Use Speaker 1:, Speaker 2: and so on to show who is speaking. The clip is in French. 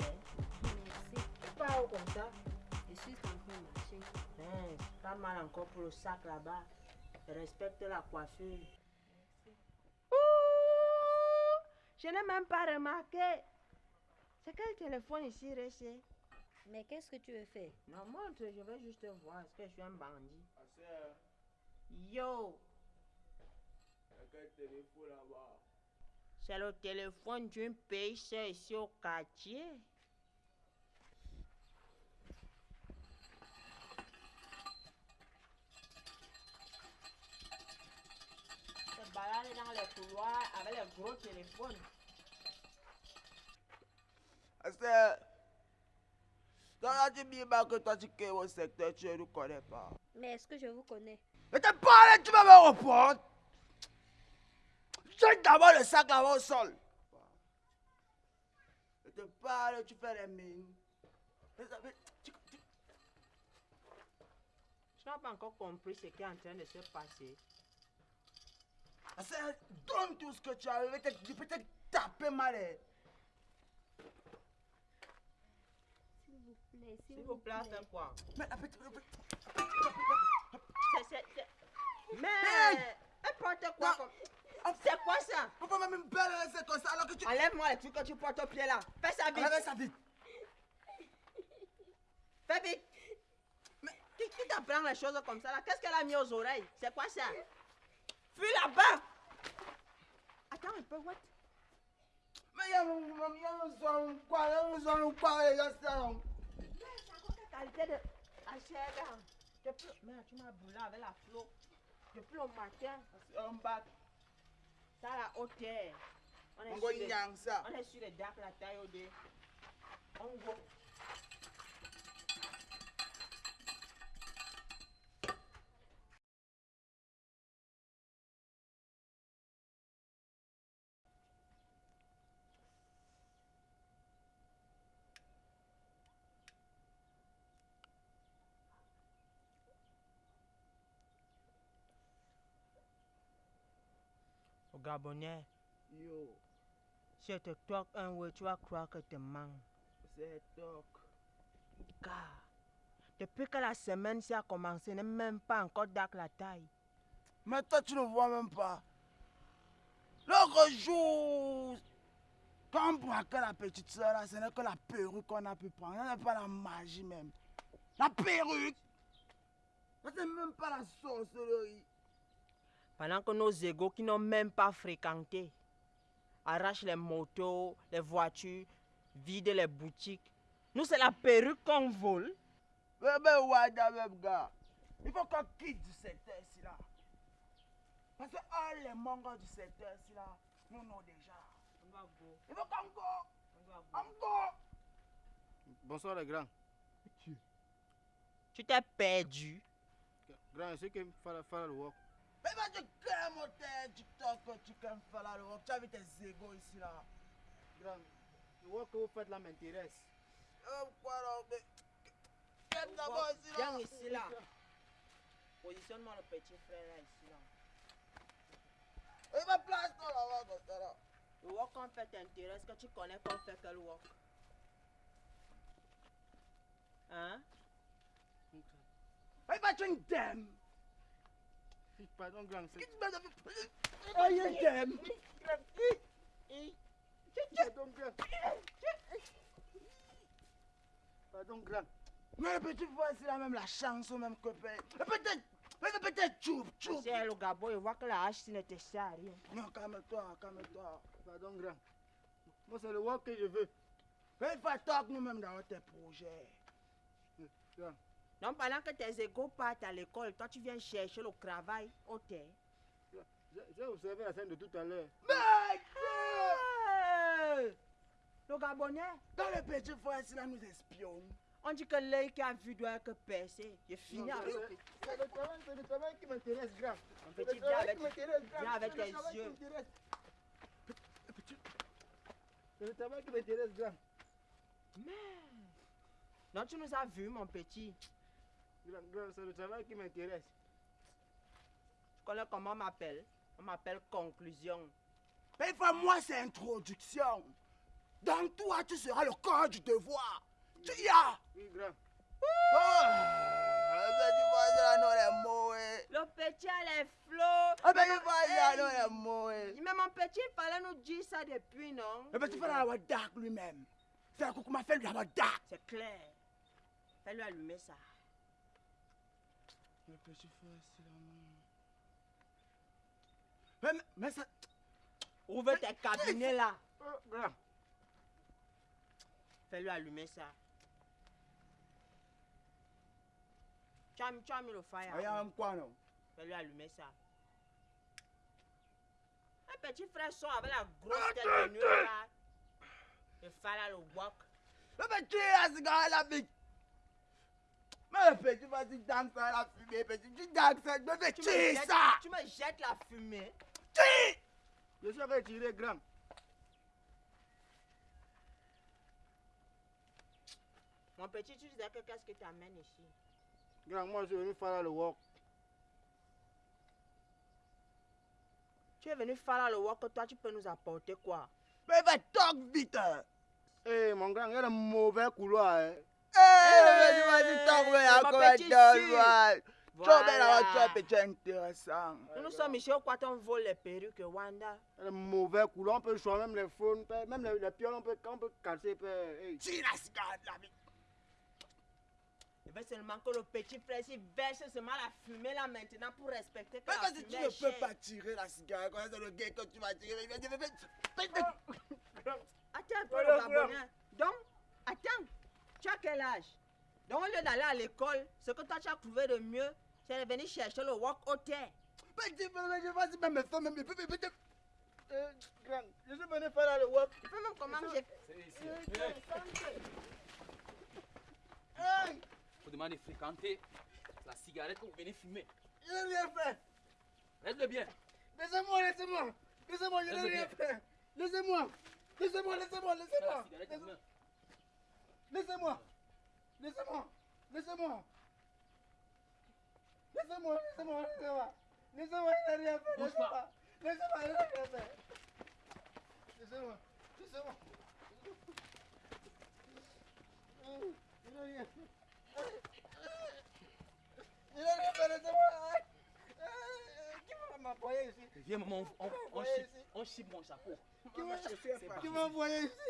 Speaker 1: hein.
Speaker 2: Merci.
Speaker 1: Pas haut comme ça.
Speaker 2: Je suis en train de marcher.
Speaker 1: Hein, pas mal encore pour le sac là-bas. Respecte la coiffure. Ouh, je n'ai même pas remarqué. C'est quel téléphone ici, Réché
Speaker 2: Mais qu'est-ce que tu veux faire?
Speaker 1: Non, montre, je vais juste voir. Est-ce que je suis un bandit?
Speaker 3: Ma soeur,
Speaker 1: Yo,
Speaker 3: il y a quel téléphone là-bas
Speaker 1: c'est le téléphone d'une pêcheur ici au quartier. Se balade dans les couloirs avec les gros téléphones.
Speaker 3: Ma soeur, toi là tu dis pas que toi tu es au secteur, tu ne nous connais pas.
Speaker 2: Mais est-ce que je vous connais?
Speaker 3: Je te parle, tu vas me répondre. Jette d'abord le sac là-bas au sol. Je te parle, tu fais les mines. Mais
Speaker 1: Je n'ai pas encore compris ce qui est en train de se passer.
Speaker 3: Donne tout ce que tu as. Je vais te taper mal.
Speaker 2: S'il vous plaît,
Speaker 1: S'il vous plaît, quoi?
Speaker 3: Mais
Speaker 1: c'est- Mais, n'importe quoi.
Speaker 3: Non.
Speaker 1: comme- C'est quoi ça?
Speaker 3: On peut même belle c'est comme ça alors que tu.
Speaker 1: Enlève-moi les trucs que tu portes au pied là. Fais ça vite.
Speaker 3: Enlève ça vite.
Speaker 1: Fais vite. Mais qui, qui t'apprend les choses comme ça là? Qu'est-ce qu'elle a mis aux oreilles? C'est quoi ça? Fuis là-bas. Attends un peu, what?
Speaker 3: Mais il y a un son quoi, il y a un son quoi, il y a un son.
Speaker 1: qualité de la chair là. Depuis... Mais tu m'as brûlé avec la flot. Depuis le matin,
Speaker 3: Un bac,
Speaker 1: tala hauteur on est sur les dark la taille de Gabonais,
Speaker 3: Yo,
Speaker 1: si je te toque un ouais, tu vas croire que te manque.
Speaker 3: c'est toc.
Speaker 1: Car, depuis que la semaine s'y a commencé, n'est même pas encore dac la taille.
Speaker 3: Mais toi, tu ne vois même pas. L'autre jour, quand on braquait la petite soeur, là, ce n'est que la perruque qu'on a pu prendre. Ce n'est pas la magie même. La perruque. Ce n'est même pas la sorcellerie.
Speaker 1: Pendant que nos égaux qui n'ont même pas fréquenté arrachent les motos, les voitures, vident les boutiques. Nous, c'est la perruque qu'on vole.
Speaker 3: Mais ben, Wada, même gars. Il faut qu'on quitte du secteur ici là. Parce que all les mangas du secteur ici là, nous nous déjà. Il faut qu'on go. On go.
Speaker 4: Bonsoir les grands.
Speaker 1: Tu t'es perdu.
Speaker 4: Grand, est-ce que faire le work?
Speaker 3: Mais va tu crées mon tête, TikTok, tu crées faire la robe. Tu as vu tes égos ici là.
Speaker 4: Grand, le work que vous faites là m'intéresse.
Speaker 3: Euh, quoi là mais- Qu'est-ce d'abord ici là?
Speaker 1: Viens ici là. Positionne-moi le petit frère là, ici là.
Speaker 3: Et ma place toi là-bas comme ça là.
Speaker 1: Le work qu'on fait t'intéresse, que tu connais qu'on fait quel work? Hein?
Speaker 3: Et va tu une dame.
Speaker 4: C'est.
Speaker 3: Tu m'as fait Oh, une dame.
Speaker 4: Pardon, grand. Pardon, grand.
Speaker 3: Mais le petit frère ici là, même la chanson, même copain. Peut-être, peut-être choup, choup.
Speaker 1: C'est le Gabon, il voit que la hache ne te sert à rien.
Speaker 3: Non, calme-toi, calme-toi.
Speaker 4: Pardon, grand. Moi, c'est le work que je veux.
Speaker 3: Il faut talk nous-mêmes dans tes projets.
Speaker 4: Grand.
Speaker 1: Donc pendant que tes égaux partent à l'école, toi tu viens chercher le travail au terre.
Speaker 4: J'ai observé la scène de tout à l'heure.
Speaker 3: Mais
Speaker 1: Hey! Le Gabonais,
Speaker 3: Quand le petit ici là nous espionne.
Speaker 1: on dit que l'œil qui a vu doit être percé. Je finis
Speaker 4: Non,
Speaker 1: avec
Speaker 4: c'est- le travail, c'est le travail qui m'intéresse, grand.
Speaker 1: Mon
Speaker 4: C'est
Speaker 1: petit,
Speaker 4: le
Speaker 1: viens
Speaker 4: travail
Speaker 1: avec,
Speaker 4: qui m'intéresse, grand.
Speaker 1: viens avec
Speaker 4: C'est le
Speaker 1: tes
Speaker 4: travail qui
Speaker 1: yeux.
Speaker 4: m'intéresse. C'est le travail qui m'intéresse, grand.
Speaker 1: Non, tu nous as vu, mon petit.
Speaker 4: C'est le travail qui m'intéresse.
Speaker 1: Tu connais comment on m'appelle? On m'appelle conclusion.
Speaker 3: Mais il faut moi c'est introduction. Dans toi, tu seras le corps du devoir. Tu y as.
Speaker 4: Oui, grand.
Speaker 3: Oh, eh.
Speaker 1: Le petit a les flots.
Speaker 3: Ah, tu vois,
Speaker 1: mon-
Speaker 3: eh.
Speaker 1: Mon petit, il fallait nous dire ça depuis, non?
Speaker 3: Le petit frère a dark lui-même. C'est un coup m'a fait lui avoir dark.
Speaker 1: C'est clair. Fais-lui allumer ça.
Speaker 3: Le petit frère, c'est là, non. Mais, mais ça.
Speaker 1: Ouvre tes cabinets là?
Speaker 4: Oh, grand.
Speaker 1: Fais-lui allumer ça. Tu as, tu as mis le fire.
Speaker 3: Il y a un quoi, non?
Speaker 1: Fais-lui allumer ça. Un petit frère sort avec la grosse tête de nuit là. Il fait là le wok.
Speaker 3: Le petit, là, c'est la vie. Mais le petit, vas-y, danse la fumée, petit. Tu danses vais
Speaker 1: Tu jettes,
Speaker 3: ça.
Speaker 1: tu me jettes la fumée.
Speaker 3: Tue.
Speaker 4: Je suis retiré, grand.
Speaker 1: Mon petit, tu disais que qu'est-ce que tu amènes ici?
Speaker 4: Grand, moi, je suis venu faire le walk.
Speaker 1: Tu es venu faire le wok, toi tu peux nous apporter quoi?
Speaker 3: Mais va talk vite. hein.
Speaker 4: Eh, mon grand, il y a un mauvais couloir. Hein.
Speaker 3: Eh, Tu tu intéressant.
Speaker 1: Nous, sommes ici au quoi on vole les perruques Wanda.
Speaker 4: Un mauvais couloir, on peut choisir même les phones, peut- même les, les pioles, on peut, on peut casser.
Speaker 3: Tire la cigarette, la vie.
Speaker 1: Il veut seulement que le petit frère s'il verse seulement la fumée là maintenant pour respecter que
Speaker 3: Mais
Speaker 1: la
Speaker 3: vas-y, tu ne peux pas tirer la cigarette. Quand c'est le gars que tu vas tirer, il va dire, mais- mais- mais-
Speaker 1: Attends un peu
Speaker 4: Voilà,
Speaker 1: le
Speaker 4: voilà.
Speaker 1: Gabonais. Donc, attends, tu as quel âge Donc au lieu d'aller à l'école, ce que toi tu as trouvé de mieux, c'est de venir chercher le walk au terre.
Speaker 3: mais mais- Vas-y, même me faire, même
Speaker 4: Eh, grand, je suis venu faire le walk.
Speaker 1: Tu peux même comment j'ai
Speaker 4: Hey,
Speaker 5: Faut demander de fréquenter la cigarette que vous venez fumer.
Speaker 4: je n'ai rien fait.
Speaker 5: Laisse-le bien.
Speaker 4: Laissez-moi, laissez-moi. Laissez-moi, je n'ai rien fait. Laissez-moi. Laissez-moi, laissez-moi, laissez-moi. Laissez-moi. Laissez-moi. Laissez-moi. Laissez-moi, laissez-moi, laissez-moi. Laissez-moi, je n'ai rien fait. Laissez-moi. Laissez-moi, je n'ai rien fait. Laissez-moi. Laissez-moi. Rien fait. Rien fait, laissez-moi. Qui va m'envoyer ici?
Speaker 5: Viens, maman, on, on, on, mon chapeau.
Speaker 4: Qui ici? Qui ici?